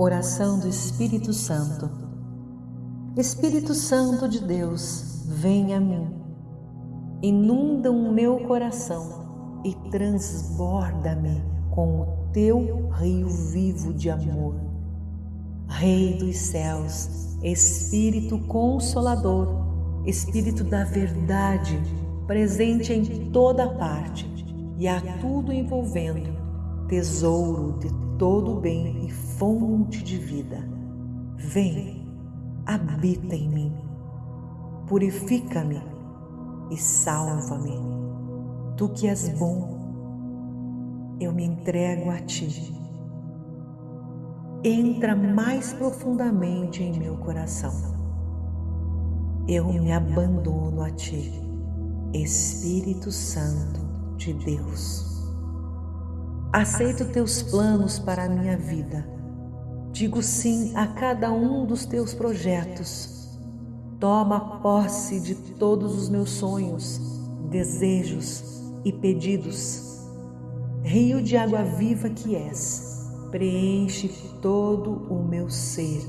Oração do Espírito Santo. Espírito Santo de Deus, vem a mim. Inunda o meu coração e transborda-me com o teu rio vivo de amor. Rei dos céus, Espírito Consolador, Espírito da verdade, presente em toda parte e a tudo envolvendo, tesouro de todo bem e fonte de vida. Vem, habita em mim, purifica-me e salva-me. Tu que és bom, eu me entrego a ti. Entra mais profundamente em meu coração. Eu me abandono a ti, Espírito Santo de Deus. Aceito teus planos para a minha vida. Digo sim a cada um dos teus projetos. Toma posse de todos os meus sonhos, desejos e pedidos. Rio de água viva que és, preenche todo o meu ser.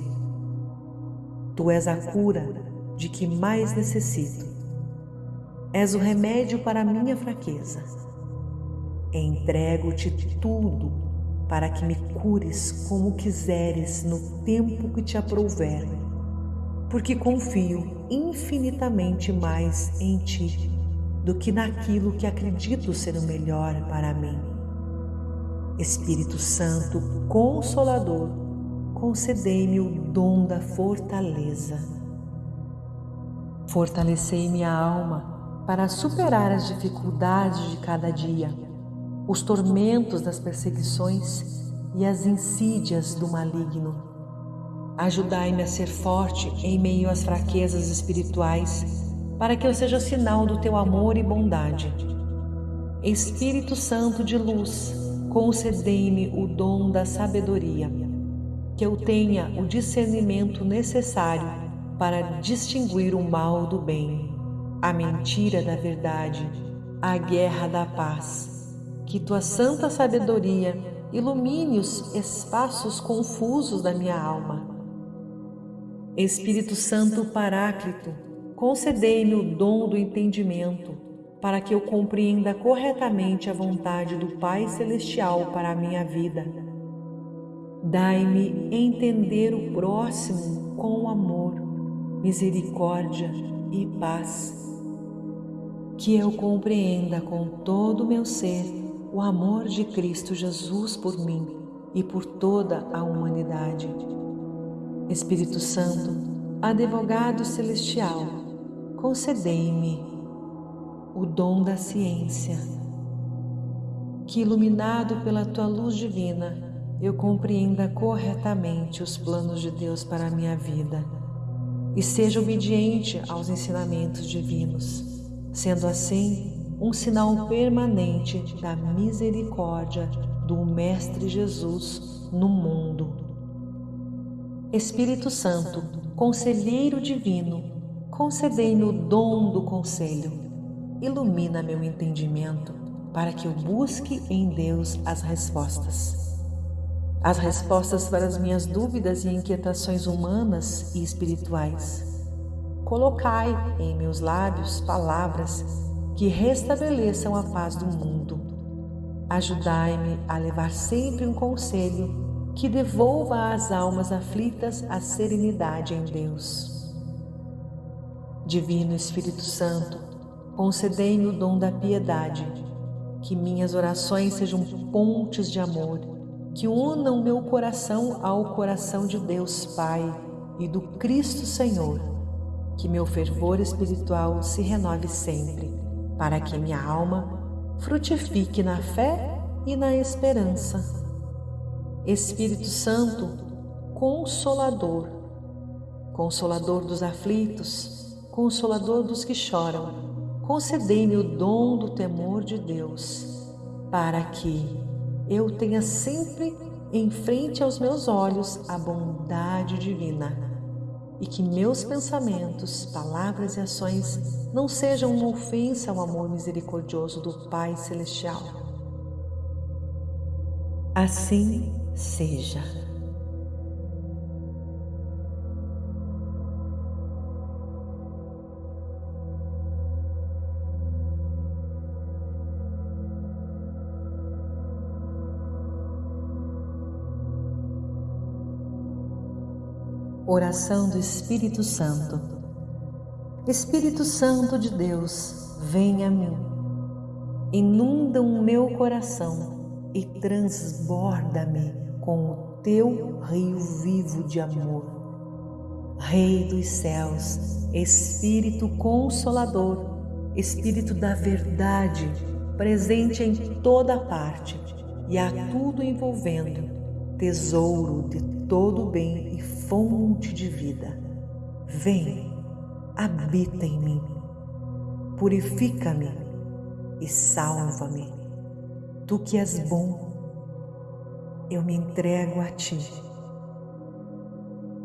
Tu és a cura de que mais necessito. És o remédio para a minha fraqueza Entrego-te tudo para que me cures como quiseres no tempo que te aprouver, porque confio infinitamente mais em ti do que naquilo que acredito ser o melhor para mim. Espírito Santo Consolador, concedei-me o dom da fortaleza. Fortalecei minha alma para superar as dificuldades de cada dia os tormentos das perseguições e as insídias do maligno. Ajudai-me a ser forte em meio às fraquezas espirituais, para que eu seja sinal do teu amor e bondade. Espírito Santo de luz, concedei-me o dom da sabedoria, que eu tenha o discernimento necessário para distinguir o mal do bem, a mentira da verdade, a guerra da paz que tua santa sabedoria ilumine os espaços confusos da minha alma. Espírito Santo Paráclito, concedei-me o dom do entendimento, para que eu compreenda corretamente a vontade do Pai Celestial para a minha vida. Dai-me entender o próximo com amor, misericórdia e paz. Que eu compreenda com todo o meu ser o amor de Cristo Jesus por mim e por toda a humanidade. Espírito Santo, advogado celestial, concedei-me o dom da ciência, que iluminado pela tua luz divina, eu compreenda corretamente os planos de Deus para a minha vida e seja obediente aos ensinamentos divinos. Sendo assim, um sinal permanente da misericórdia do Mestre Jesus no mundo. Espírito Santo, Conselheiro Divino, concedei-me o dom do conselho. Ilumina meu entendimento para que eu busque em Deus as respostas. As respostas para as minhas dúvidas e inquietações humanas e espirituais. Colocai em meus lábios palavras que restabeleçam a paz do mundo. Ajudai-me a levar sempre um conselho que devolva às almas aflitas a serenidade em Deus. Divino Espírito Santo, concedei-me o dom da piedade, que minhas orações sejam pontes de amor, que unam meu coração ao coração de Deus Pai e do Cristo Senhor, que meu fervor espiritual se renove sempre para que minha alma frutifique na fé e na esperança. Espírito Santo, Consolador, Consolador dos aflitos, Consolador dos que choram, concedei-me o dom do temor de Deus, para que eu tenha sempre em frente aos meus olhos a bondade divina e que meus pensamentos, palavras e ações não sejam uma ofensa ao amor misericordioso do Pai Celestial. Assim seja. Oração do Espírito Santo. Espírito Santo de Deus, vem a mim. Inunda o meu coração e transborda-me com o teu rio vivo de amor. Rei dos céus, Espírito Consolador, Espírito da verdade, presente em toda parte e a tudo envolvendo, tesouro de todo bem e fonte de vida. Vem, habita em mim, purifica-me e salva-me. Tu que és bom, eu me entrego a ti.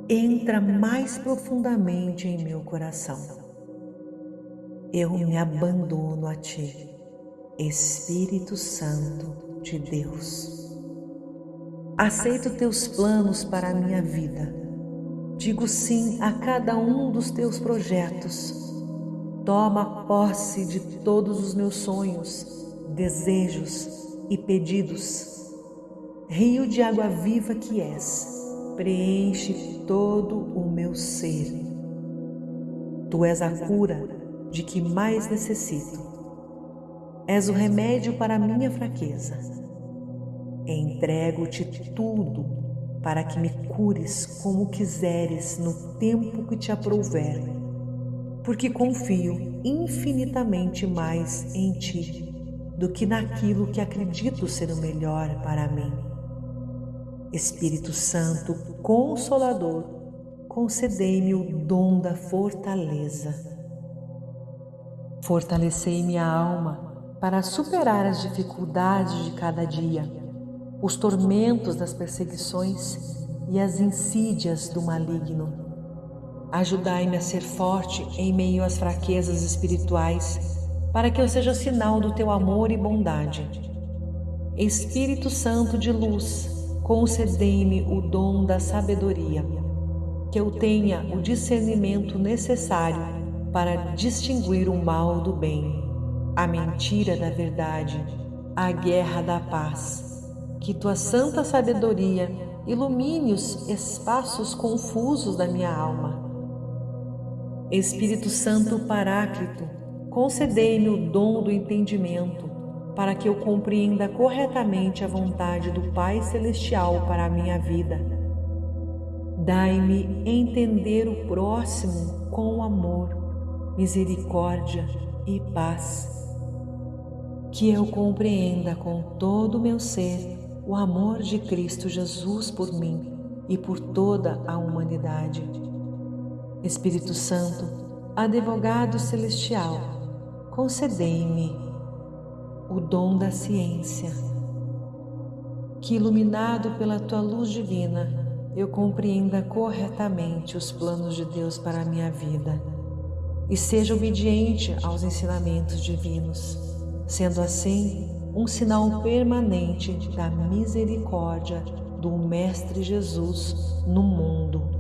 Entra mais profundamente em meu coração. Eu me abandono a ti, Espírito Santo de Deus. Aceito teus planos para a minha vida. Digo sim a cada um dos teus projetos. Toma posse de todos os meus sonhos, desejos e pedidos. Rio de água viva que és, preenche todo o meu ser. Tu és a cura de que mais necessito. És o remédio para a minha fraqueza Entrego-te tudo para que me cures como quiseres no tempo que te aprouver, porque confio infinitamente mais em ti do que naquilo que acredito ser o melhor para mim. Espírito Santo Consolador, concedei-me o dom da fortaleza. Fortalecei minha alma para superar as dificuldades de cada dia os tormentos das perseguições e as insídias do maligno. Ajudai-me a ser forte em meio às fraquezas espirituais, para que eu seja sinal do teu amor e bondade. Espírito Santo de luz, concedei-me o dom da sabedoria, que eu tenha o discernimento necessário para distinguir o mal do bem, a mentira da verdade, a guerra da paz que tua santa sabedoria ilumine os espaços confusos da minha alma. Espírito Santo Paráclito, concedei-me o dom do entendimento, para que eu compreenda corretamente a vontade do Pai Celestial para a minha vida. Dai-me entender o próximo com amor, misericórdia e paz. Que eu compreenda com todo o meu ser o amor de Cristo Jesus por mim e por toda a humanidade. Espírito Santo, advogado celestial, concedei-me o dom da ciência, que iluminado pela tua luz divina, eu compreenda corretamente os planos de Deus para a minha vida e seja obediente aos ensinamentos divinos. Sendo assim, um sinal permanente da misericórdia do Mestre Jesus no mundo.